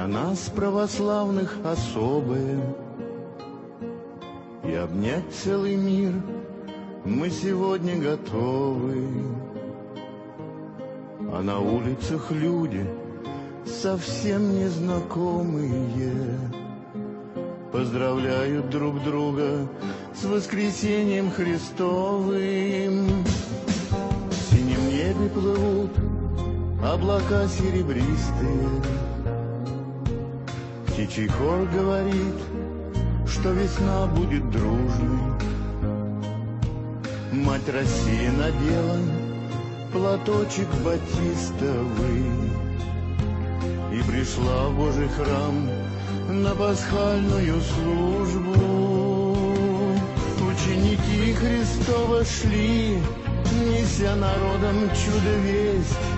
для нас, православных, особое. И обнять целый мир мы сегодня готовы. А на улицах люди совсем незнакомые Поздравляют друг друга с воскресением Христовым. В синем небе плывут облака серебристые. Птичий хор говорит, что весна будет дружной. Мать Россия надела платочек батистовый И пришла в Божий храм на пасхальную службу. Ученики Христова шли, неся народом чудо весть.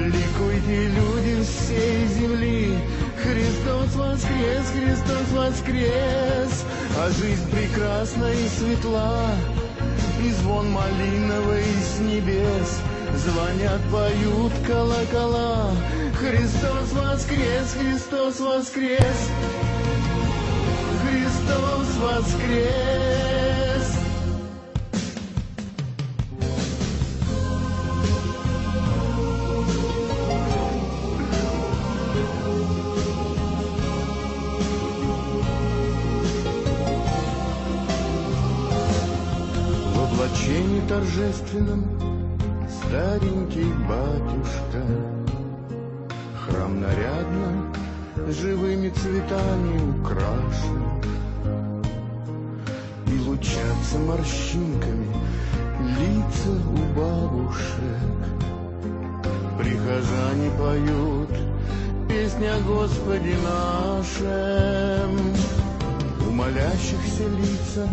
Ликуйте, люди всей земли, Христос воскрес, Христос воскрес, А жизнь прекрасна и светла, И звон малиновый с небес, Звонят, поют колокола, Христос воскрес, Христос воскрес, Христос воскрес. Облачении торжественном старенький батюшка. Храм нарядно живыми цветами украшен. И лучатся морщинками лица у бабушек. Прихожане поют песни о Господе нашем. У молящихся лица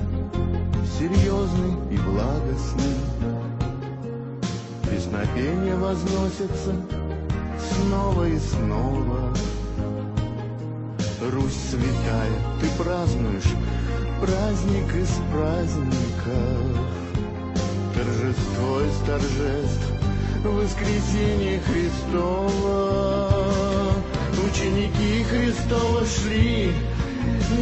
серьезный и благостный Песнопения возносятся снова и снова. Русь святая, ты празднуешь праздник из праздников, Торжество из торжеств, воскресение Христова. Ученики Христова шли,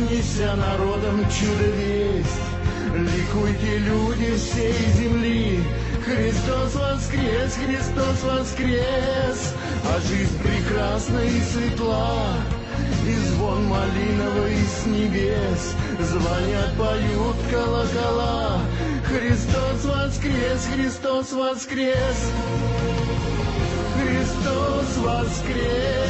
неся народом чудо весть. Ликуйте, люди всей земли, Христос воскрес, Христос воскрес, А жизнь прекрасна и светла, И звон малиновый с небес, Звонят, поют колокола, Христос воскрес, Христос воскрес, Христос воскрес.